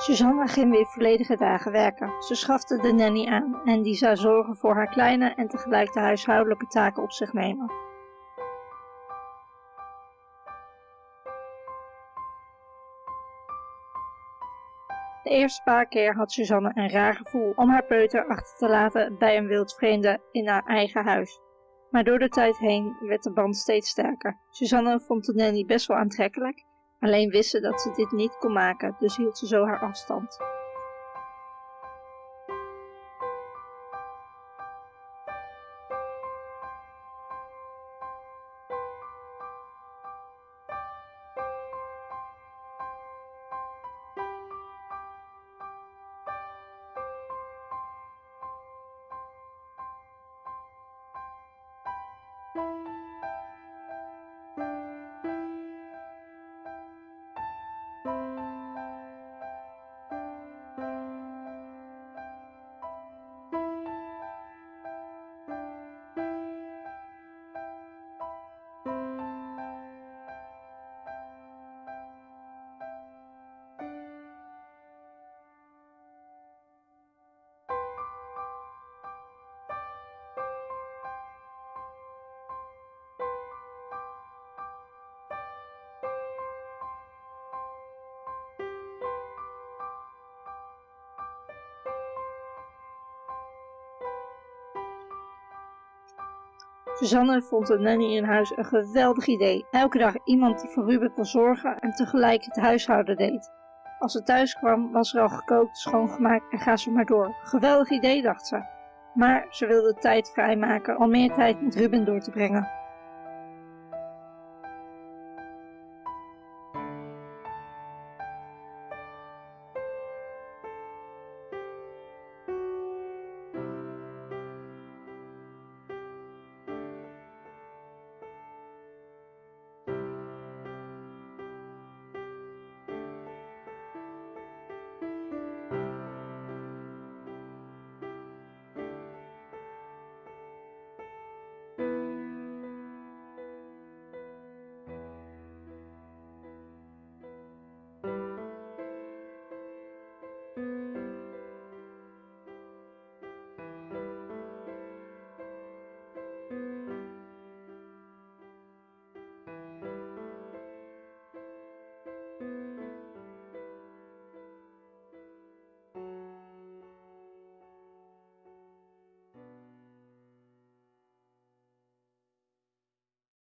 Suzanne ging weer volledige dagen werken. Ze schafte de nanny aan en die zou zorgen voor haar kleine en tegelijk de huishoudelijke taken op zich nemen. De eerste paar keer had Suzanne een raar gevoel om haar peuter achter te laten bij een wildvreemde in haar eigen huis. Maar door de tijd heen werd de band steeds sterker. Suzanne vond de nanny best wel aantrekkelijk, alleen wist ze dat ze dit niet kon maken, dus hield ze zo haar afstand. Suzanne vond een nanny in huis een geweldig idee. Elke dag iemand die voor Ruben kon zorgen en tegelijk het huishouden deed. Als ze thuis kwam was er al gekookt, schoongemaakt en ga zo maar door. Geweldig idee dacht ze. Maar ze wilde tijd vrijmaken om meer tijd met Ruben door te brengen.